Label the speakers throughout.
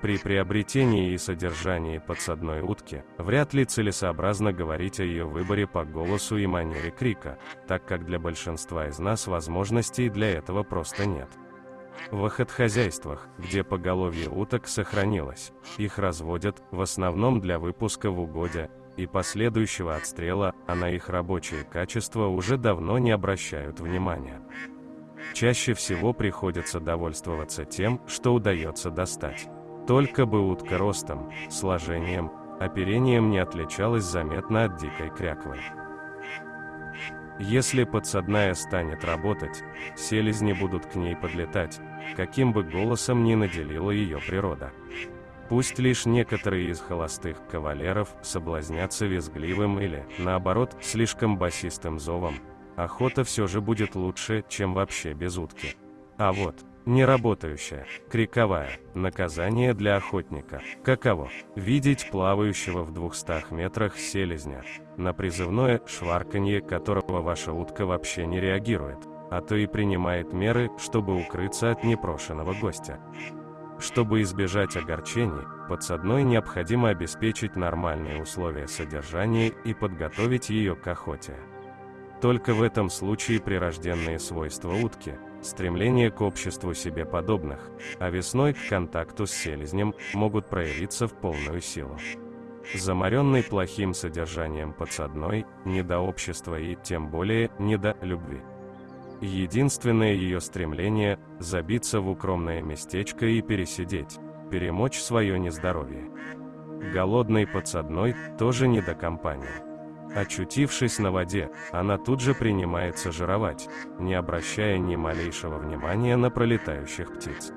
Speaker 1: При приобретении и содержании подсадной утки, вряд ли целесообразно говорить о ее выборе по голосу и манере крика, так как для большинства из нас возможностей для этого просто нет. В охотхозяйствах, где поголовье уток сохранилось, их разводят, в основном для выпуска в угодья, и последующего отстрела, а на их рабочие качества уже давно не обращают внимания. Чаще всего приходится довольствоваться тем, что удается достать. Только бы утка ростом, сложением, оперением не отличалась заметно от дикой кряквы. Если подсадная станет работать, селезни будут к ней подлетать, каким бы голосом ни наделила ее природа. Пусть лишь некоторые из холостых кавалеров соблазнятся визгливым или, наоборот, слишком басистым зовом, охота все же будет лучше, чем вообще без утки. А вот, Неработающая, криковая, наказание для охотника. Каково? Видеть плавающего в 200 метрах селезня, на призывное шварканье которого ваша утка вообще не реагирует, а то и принимает меры, чтобы укрыться от непрошенного гостя. Чтобы избежать огорчений, подсадной необходимо обеспечить нормальные условия содержания и подготовить ее к охоте. Только в этом случае прирожденные свойства утки – стремление к обществу себе подобных, а весной к контакту с селезнем могут проявиться в полную силу. Заморенный плохим содержанием подсадной, не до общества и, тем более, не до любви. Единственное ее стремление – забиться в укромное местечко и пересидеть, перемочь свое нездоровье. Голодный подсадной тоже не до компании. Очутившись на воде, она тут же принимается жировать, не обращая ни малейшего внимания на пролетающих птиц.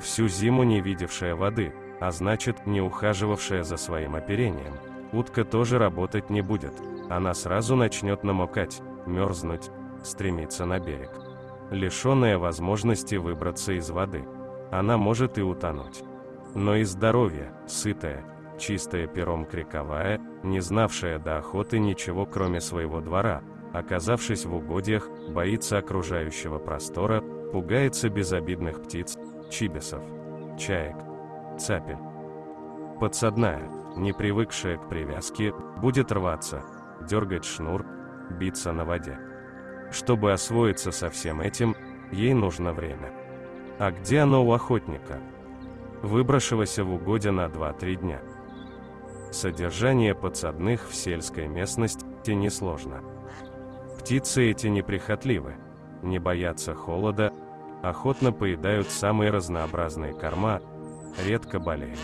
Speaker 1: Всю зиму не видевшая воды, а значит, не ухаживавшая за своим оперением, утка тоже работать не будет, она сразу начнет намокать, мерзнуть, стремиться на берег. Лишенная возможности выбраться из воды, она может и утонуть. Но и здоровье, сытое, чистая пером криковая, не знавшая до охоты ничего кроме своего двора, оказавшись в угодьях, боится окружающего простора, пугается безобидных птиц, чибисов, чаек, цапель. Подсадная, не привыкшая к привязке, будет рваться, дергать шнур, биться на воде. Чтобы освоиться со всем этим, ей нужно время. А где оно у охотника? Выброшивайся в угодья на 2-3 дня. Содержание подсадных в сельской местности несложно. Птицы эти неприхотливы, не боятся холода, охотно поедают самые разнообразные корма, редко болеют.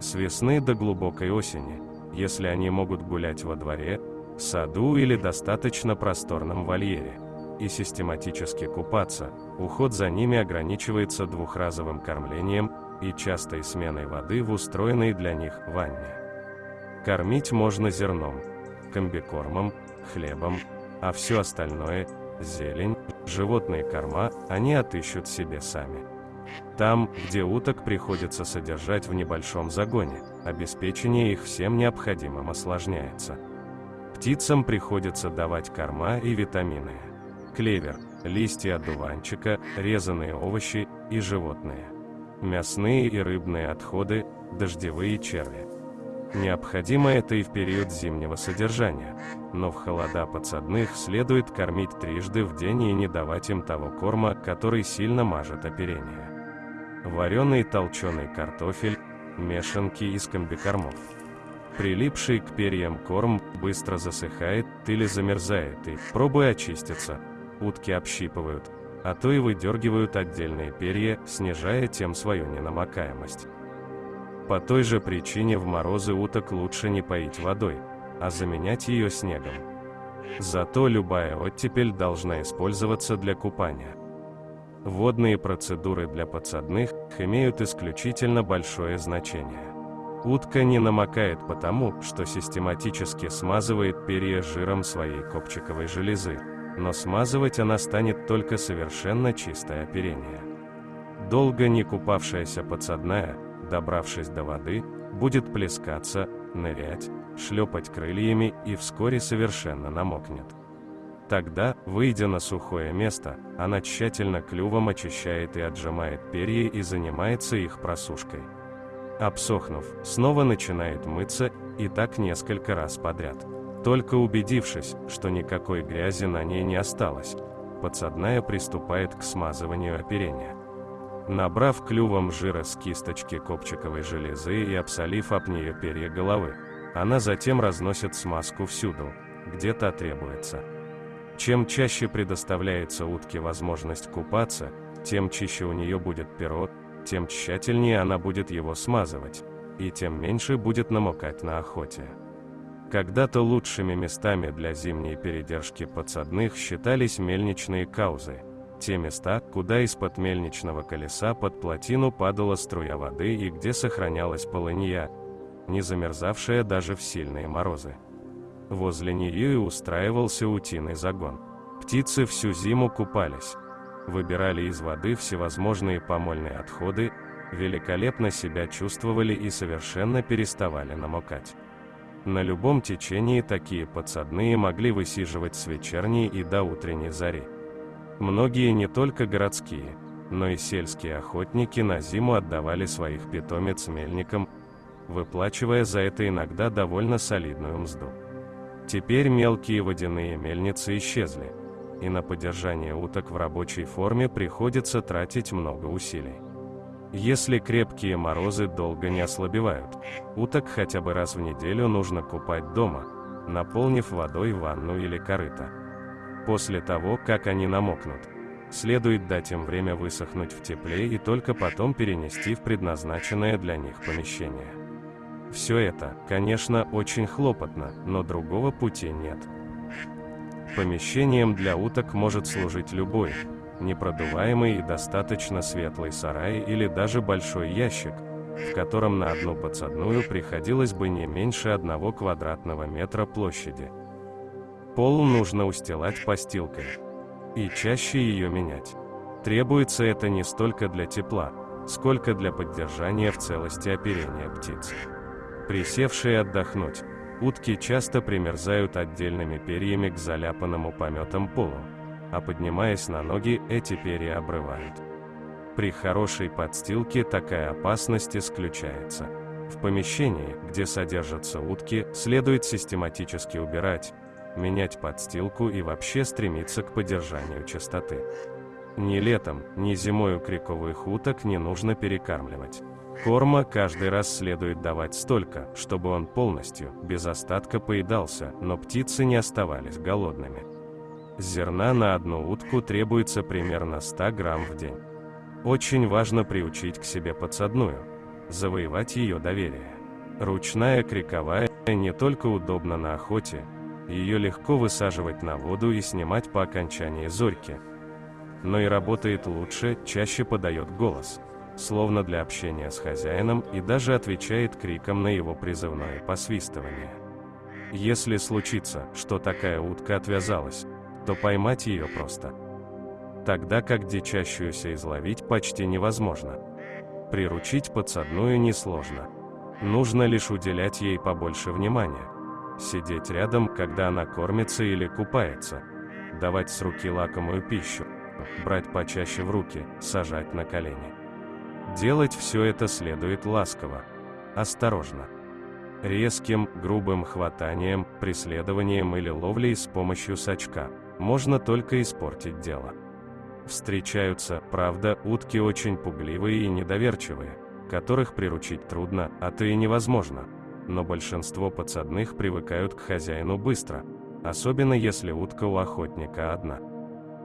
Speaker 1: С весны до глубокой осени, если они могут гулять во дворе, саду или достаточно просторном вольере, и систематически купаться, уход за ними ограничивается двухразовым кормлением и частой сменой воды в устроенной для них ванне. Кормить можно зерном, комбикормом, хлебом, а все остальное – зелень, животные корма – они отыщут себе сами. Там, где уток приходится содержать в небольшом загоне, обеспечение их всем необходимым осложняется. Птицам приходится давать корма и витамины. Клевер, листья одуванчика, резаные овощи и животные – мясные и рыбные отходы, дождевые черви. Необходимо это и в период зимнего содержания, но в холода подсадных следует кормить трижды в день и не давать им того корма, который сильно мажет оперение. Вареный толченый картофель, мешанки из комбикормов. Прилипший к перьям корм быстро засыхает или замерзает и, пробуя очиститься, утки общипывают, а то и выдергивают отдельные перья, снижая тем свою ненамокаемость. По той же причине в морозы уток лучше не поить водой, а заменять ее снегом. Зато любая оттепель должна использоваться для купания. Водные процедуры для подсадных имеют исключительно большое значение. Утка не намокает потому, что систематически смазывает перья жиром своей копчиковой железы, но смазывать она станет только совершенно чистое оперение. Долго не купавшаяся подсадная, добравшись до воды, будет плескаться, нырять, шлепать крыльями и вскоре совершенно намокнет. Тогда, выйдя на сухое место, она тщательно клювом очищает и отжимает перья и занимается их просушкой. Обсохнув, снова начинает мыться, и так несколько раз подряд. Только убедившись, что никакой грязи на ней не осталось, подсадная приступает к смазыванию оперения. Набрав клювом жира с кисточки копчиковой железы и обсолив об нее перья головы, она затем разносит смазку всюду, где то требуется. Чем чаще предоставляется утке возможность купаться, тем чище у нее будет перо, тем тщательнее она будет его смазывать, и тем меньше будет намокать на охоте. Когда-то лучшими местами для зимней передержки подсадных считались мельничные каузы, те места, куда из-под мельничного колеса под плотину падала струя воды и где сохранялась полынья, не замерзавшая даже в сильные морозы. Возле нее и устраивался утиный загон. Птицы всю зиму купались, выбирали из воды всевозможные помольные отходы, великолепно себя чувствовали и совершенно переставали намокать. На любом течении такие подсадные могли высиживать с вечерней и до утренней зари. Многие не только городские, но и сельские охотники на зиму отдавали своих питомец мельникам, выплачивая за это иногда довольно солидную мзду. Теперь мелкие водяные мельницы исчезли, и на поддержание уток в рабочей форме приходится тратить много усилий. Если крепкие морозы долго не ослабевают, уток хотя бы раз в неделю нужно купать дома, наполнив водой ванну или корыто. После того, как они намокнут, следует дать им время высохнуть в тепле и только потом перенести в предназначенное для них помещение. Все это, конечно, очень хлопотно, но другого пути нет. Помещением для уток может служить любой, непродуваемый и достаточно светлый сарай или даже большой ящик, в котором на одну подсадную приходилось бы не меньше одного квадратного метра площади. Пол нужно устилать постилкой. И чаще ее менять. Требуется это не столько для тепла, сколько для поддержания в целости оперения птиц. Присевшие отдохнуть, утки часто примерзают отдельными перьями к заляпанному пометом полу, а поднимаясь на ноги, эти перья обрывают. При хорошей подстилке такая опасность исключается. В помещении, где содержатся утки, следует систематически убирать, менять подстилку и вообще стремиться к поддержанию чистоты. Ни летом, ни зимой у криковых уток не нужно перекармливать. Корма каждый раз следует давать столько, чтобы он полностью, без остатка поедался, но птицы не оставались голодными. Зерна на одну утку требуется примерно 100 грамм в день. Очень важно приучить к себе подсадную, завоевать ее доверие. Ручная криковая не только удобна на охоте, ее легко высаживать на воду и снимать по окончании зорьки, но и работает лучше, чаще подает голос – словно для общения с хозяином, и даже отвечает криком на его призывное посвистывание. Если случится, что такая утка отвязалась, то поймать ее просто. Тогда как дичащуюся изловить почти невозможно. Приручить подсадную несложно. Нужно лишь уделять ей побольше внимания. Сидеть рядом, когда она кормится или купается. Давать с руки лакомую пищу. Брать почаще в руки, сажать на колени. Делать все это следует ласково, осторожно. Резким, грубым хватанием, преследованием или ловлей с помощью сачка можно только испортить дело. Встречаются, правда, утки очень пугливые и недоверчивые, которых приручить трудно, а то и невозможно. Но большинство подсадных привыкают к хозяину быстро, особенно если утка у охотника одна.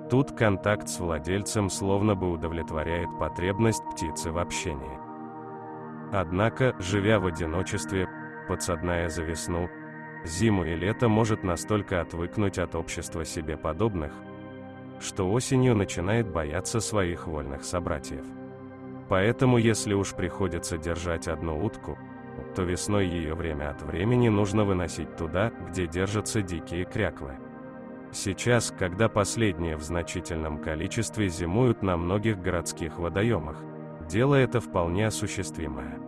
Speaker 1: Тут контакт с владельцем словно бы удовлетворяет потребность птицы в общении. Однако, живя в одиночестве, подсадная за весну, зиму и лето может настолько отвыкнуть от общества себе подобных, что осенью начинает бояться своих вольных собратьев. Поэтому если уж приходится держать одну утку, то весной ее время от времени нужно выносить туда, где держатся дикие кряквы. Сейчас, когда последние в значительном количестве зимуют на многих городских водоемах, дело это вполне осуществимое.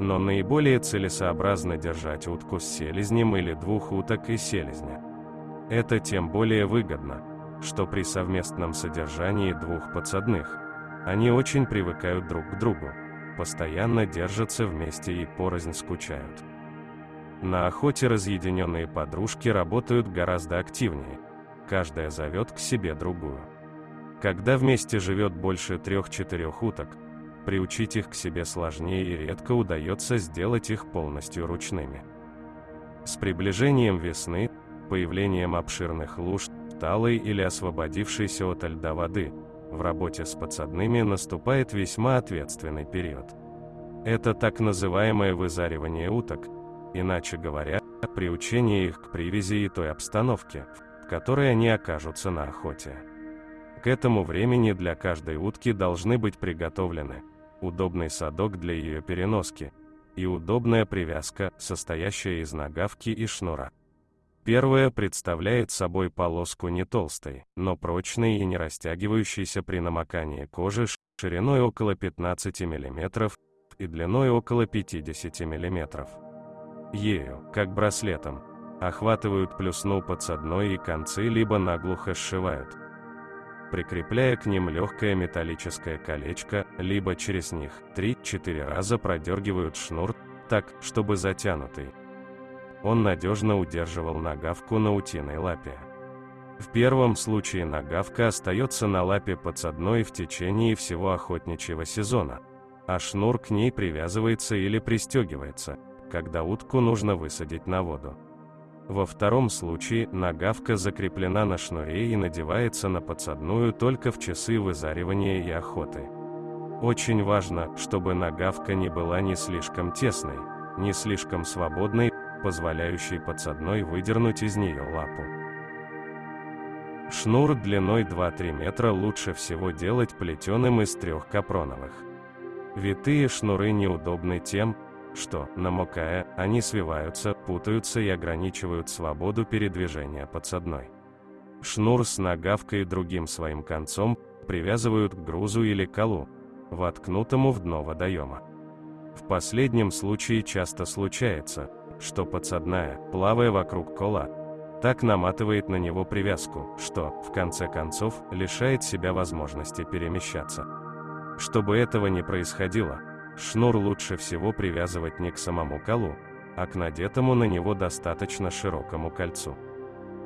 Speaker 1: Но наиболее целесообразно держать утку с селезнем или двух уток и селезня. Это тем более выгодно, что при совместном содержании двух подсадных, они очень привыкают друг к другу, постоянно держатся вместе и порознь скучают. На охоте разъединенные подружки работают гораздо активнее, каждая зовет к себе другую. Когда вместе живет больше трех-четырех уток, приучить их к себе сложнее и редко удается сделать их полностью ручными. С приближением весны, появлением обширных луж, талой или освободившейся от льда воды, в работе с подсадными наступает весьма ответственный период. Это так называемое вызаривание уток, иначе говоря, приучение их к привязи и той обстановке, в которой они окажутся на охоте. К этому времени для каждой утки должны быть приготовлены удобный садок для ее переноски и удобная привязка, состоящая из нагавки и шнура. Первая представляет собой полоску не толстой, но прочной и не растягивающейся при намокании кожи шириной около 15 мм и длиной около 50 мм. Ею, как браслетом, охватывают плюсну подсадной и концы либо наглухо сшивают, прикрепляя к ним легкое металлическое колечко, либо через них 3-4 раза продергивают шнур, так, чтобы затянутый. Он надежно удерживал нагавку на утиной лапе. В первом случае нагавка остается на лапе подсадной в течение всего охотничьего сезона, а шнур к ней привязывается или пристегивается, когда утку нужно высадить на воду. Во втором случае нагавка закреплена на шнуре и надевается на подсадную только в часы вызаривания и охоты. Очень важно, чтобы нагавка не была ни слишком тесной, ни слишком свободной, позволяющей подсадной выдернуть из нее лапу. Шнур длиной 2-3 метра лучше всего делать плетеным из трех капроновых. Витые шнуры неудобны тем, что, намокая, они свиваются, путаются и ограничивают свободу передвижения подсадной. Шнур с нагавкой другим своим концом привязывают к грузу или колу, воткнутому в дно водоема. В последнем случае часто случается, что подсадная, плавая вокруг кола, так наматывает на него привязку, что, в конце концов, лишает себя возможности перемещаться. Чтобы этого не происходило, Шнур лучше всего привязывать не к самому колу, а к надетому на него достаточно широкому кольцу.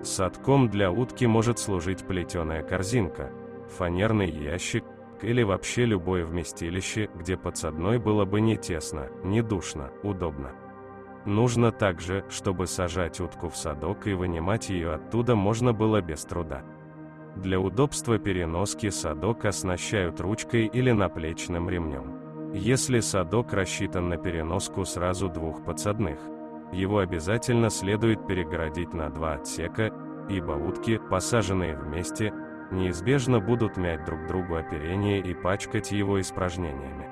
Speaker 1: Садком для утки может служить плетеная корзинка, фанерный ящик или вообще любое вместилище, где подсадной было бы не тесно, не душно, удобно. Нужно также, чтобы сажать утку в садок и вынимать ее оттуда можно было без труда. Для удобства переноски садок оснащают ручкой или наплечным ремнем. Если садок рассчитан на переноску сразу двух подсадных, его обязательно следует перегородить на два отсека, ибо утки, посаженные вместе, неизбежно будут мять друг другу оперение и пачкать его испражнениями.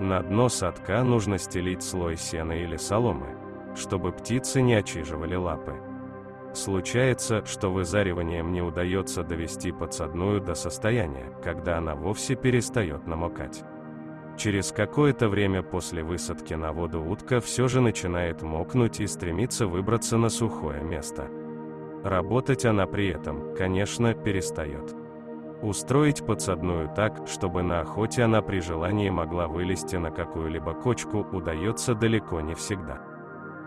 Speaker 1: На дно садка нужно стелить слой сена или соломы, чтобы птицы не очиживали лапы. Случается, что вызариванием не удается довести подсадную до состояния, когда она вовсе перестает намокать. Через какое-то время после высадки на воду утка все же начинает мокнуть и стремится выбраться на сухое место. Работать она при этом, конечно, перестает. Устроить подсадную так, чтобы на охоте она при желании могла вылезти на какую-либо кочку, удается далеко не всегда.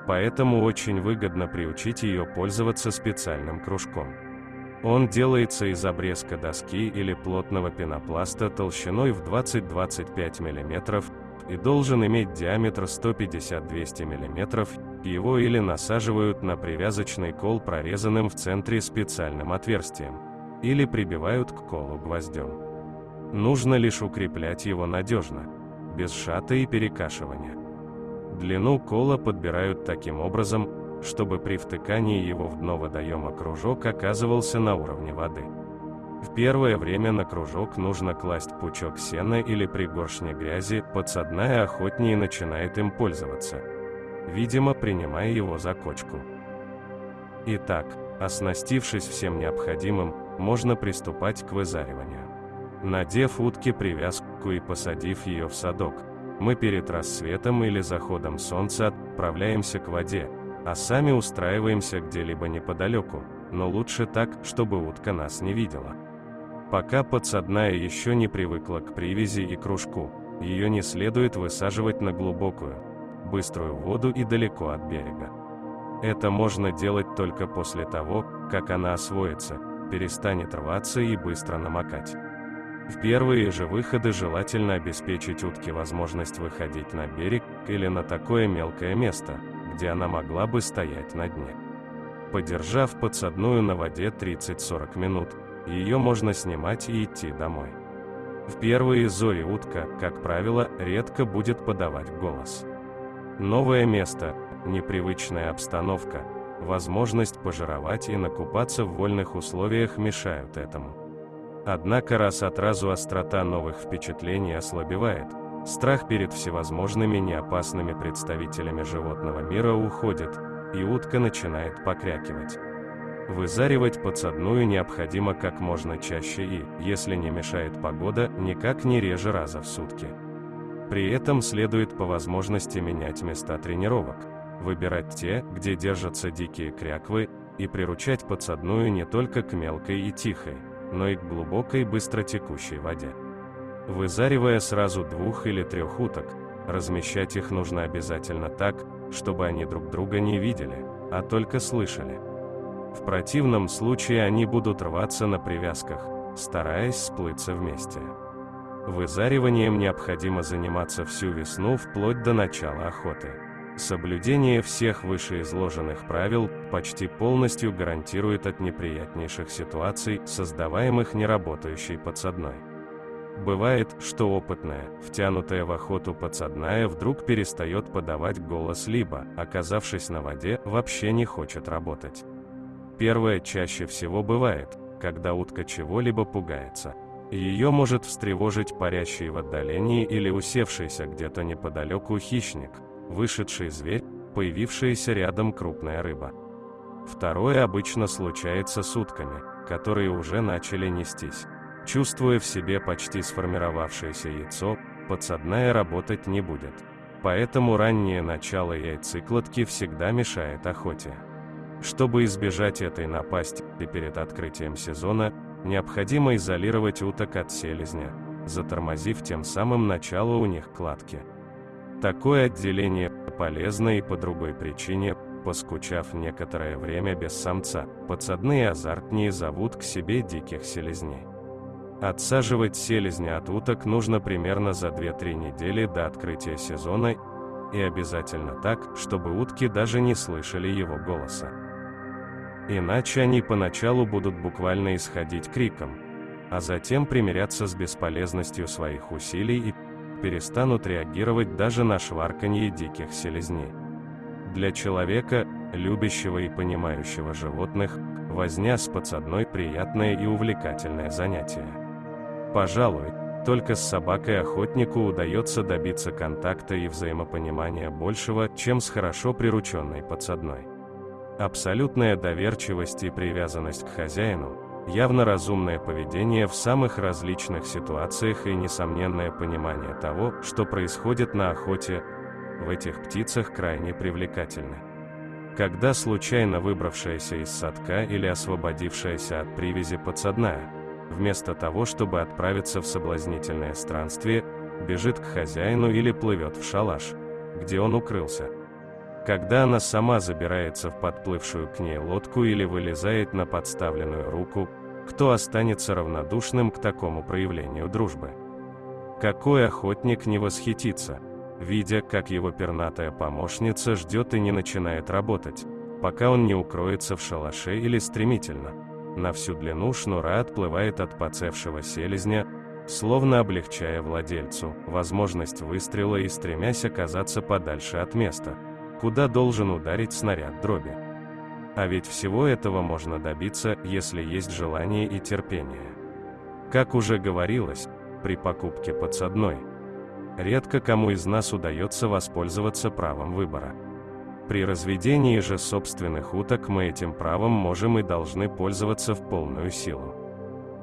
Speaker 1: Поэтому очень выгодно приучить ее пользоваться специальным кружком. Он делается из обрезка доски или плотного пенопласта толщиной в 20-25 мм и должен иметь диаметр 150-200 мм, его или насаживают на привязочный кол прорезанным в центре специальным отверстием, или прибивают к колу гвоздем. Нужно лишь укреплять его надежно, без шата и перекашивания. Длину кола подбирают таким образом, чтобы при втыкании его в дно водоема кружок оказывался на уровне воды. В первое время на кружок нужно класть пучок сена или пригоршни грязи, подсадная охотнее начинает им пользоваться, видимо принимая его за кочку. Итак, оснастившись всем необходимым, можно приступать к вызариванию. Надев утке привязку и посадив ее в садок, мы перед рассветом или заходом солнца отправляемся к воде, а сами устраиваемся где-либо неподалеку, но лучше так, чтобы утка нас не видела. Пока подсадная еще не привыкла к привязи и кружку, ее не следует высаживать на глубокую, быструю воду и далеко от берега. Это можно делать только после того, как она освоится, перестанет рваться и быстро намокать. В первые же выходы желательно обеспечить утке возможность выходить на берег или на такое мелкое место, где она могла бы стоять на дне. Подержав подсадную на воде 30-40 минут, ее можно снимать и идти домой. В первые зори утка, как правило, редко будет подавать голос. Новое место, непривычная обстановка, возможность пожировать и накупаться в вольных условиях мешают этому. Однако раз от разу острота новых впечатлений ослабевает, страх перед всевозможными неопасными представителями животного мира уходит, и утка начинает покрякивать. Вызаривать подсадную необходимо как можно чаще и, если не мешает погода, никак не реже раза в сутки. При этом следует по возможности менять места тренировок, выбирать те, где держатся дикие кряквы, и приручать подсадную не только к мелкой и тихой, но и к глубокой быстротекущей воде. Вызаривая сразу двух или трех уток, размещать их нужно обязательно так, чтобы они друг друга не видели, а только слышали. В противном случае они будут рваться на привязках, стараясь сплыться вместе. Вызариванием необходимо заниматься всю весну вплоть до начала охоты. Соблюдение всех вышеизложенных правил почти полностью гарантирует от неприятнейших ситуаций, создаваемых неработающей подсадной. Бывает, что опытная, втянутая в охоту подсадная вдруг перестает подавать голос либо, оказавшись на воде, вообще не хочет работать. Первое чаще всего бывает, когда утка чего-либо пугается. Ее может встревожить парящий в отдалении или усевшийся где-то неподалеку хищник, вышедший зверь, появившаяся рядом крупная рыба. Второе обычно случается с утками, которые уже начали нестись. Чувствуя в себе почти сформировавшееся яйцо, подсадная работать не будет. Поэтому раннее начало яйцекладки всегда мешает охоте. Чтобы избежать этой напасти перед открытием сезона, необходимо изолировать уток от селезня, затормозив тем самым начало у них кладки. Такое отделение полезно и по другой причине, поскучав некоторое время без самца, подсадные азартнее зовут к себе диких селезней. Отсаживать селезня от уток нужно примерно за 2-3 недели до открытия сезона и обязательно так, чтобы утки даже не слышали его голоса. Иначе они поначалу будут буквально исходить криком, а затем примиряться с бесполезностью своих усилий и перестанут реагировать даже на шварканье диких селезней. Для человека, любящего и понимающего животных, возня с подсадной приятное и увлекательное занятие. Пожалуй, только с собакой охотнику удается добиться контакта и взаимопонимания большего, чем с хорошо прирученной подсадной. Абсолютная доверчивость и привязанность к хозяину, явно разумное поведение в самых различных ситуациях и несомненное понимание того, что происходит на охоте, в этих птицах крайне привлекательны. Когда случайно выбравшаяся из садка или освободившаяся от привязи подсадная, вместо того, чтобы отправиться в соблазнительное странствие, бежит к хозяину или плывет в шалаш, где он укрылся, когда она сама забирается в подплывшую к ней лодку или вылезает на подставленную руку, кто останется равнодушным к такому проявлению дружбы? Какой охотник не восхитится, видя, как его пернатая помощница ждет и не начинает работать, пока он не укроется в шалаше или стремительно. На всю длину шнура отплывает от поцевшего селезня, словно облегчая владельцу возможность выстрела и стремясь оказаться подальше от места, куда должен ударить снаряд дроби. А ведь всего этого можно добиться, если есть желание и терпение. Как уже говорилось, при покупке подсадной, редко кому из нас удается воспользоваться правом выбора. При разведении же собственных уток мы этим правом можем и должны пользоваться в полную силу.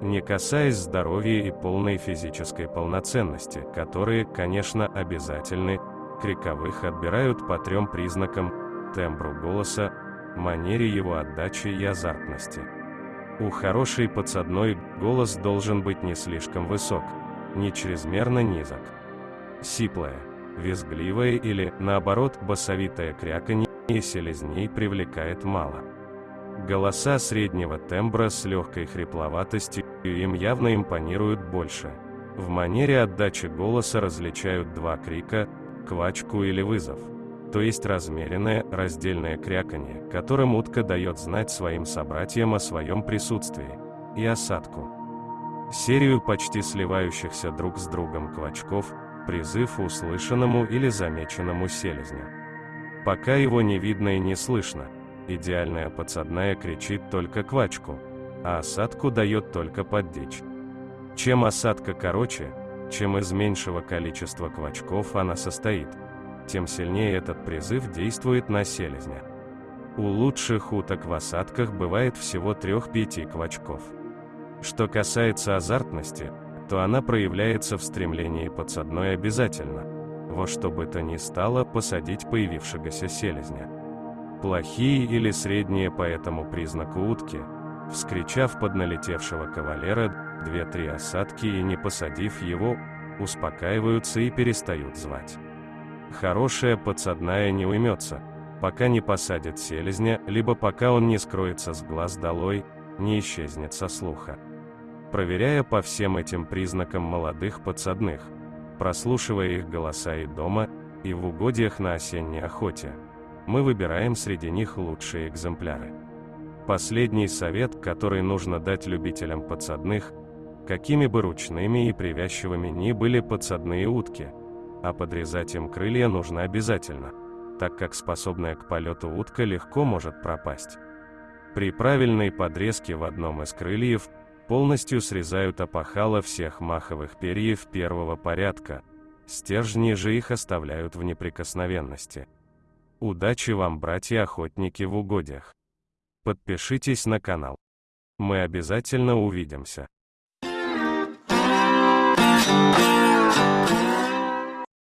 Speaker 1: Не касаясь здоровья и полной физической полноценности, которые, конечно, обязательны, криковых отбирают по трем признакам – тембру голоса, манере его отдачи и азартности. У хорошей подсадной голос должен быть не слишком высок, не чрезмерно низок. Сиплое, визгливое или, наоборот, басовитое кряканье селезней привлекает мало. Голоса среднего тембра с легкой хрипловатостью им явно импонируют больше. В манере отдачи голоса различают два крика, квачку или вызов то есть размеренное, раздельное кряканье, которым утка дает знать своим собратьям о своем присутствии, и осадку. Серию почти сливающихся друг с другом квачков, призыв услышанному или замеченному селезню. Пока его не видно и не слышно, идеальная подсадная кричит только квачку, а осадку дает только поддичь. Чем осадка короче, чем из меньшего количества квачков она состоит – тем сильнее этот призыв действует на селезня. У лучших уток в осадках бывает всего 3-5 квачков. Что касается азартности, то она проявляется в стремлении подсадной обязательно, во что бы то ни стало посадить появившегося селезня. Плохие или средние по этому признаку утки, вскричав под налетевшего кавалера две-три осадки и не посадив его, успокаиваются и перестают звать. Хорошая подсадная не уймется, пока не посадит селезня, либо пока он не скроется с глаз долой, не исчезнет со слуха. Проверяя по всем этим признакам молодых подсадных, прослушивая их голоса и дома, и в угодьях на осенней охоте, мы выбираем среди них лучшие экземпляры. Последний совет, который нужно дать любителям подсадных, какими бы ручными и привязчивыми ни были подсадные утки – а подрезать им крылья нужно обязательно, так как способная к полету утка легко может пропасть. При правильной подрезке в одном из крыльев полностью срезают опахало всех маховых перьев первого порядка, стержни же их оставляют в неприкосновенности. Удачи вам, братья-охотники в угодьях! Подпишитесь на канал. Мы обязательно увидимся.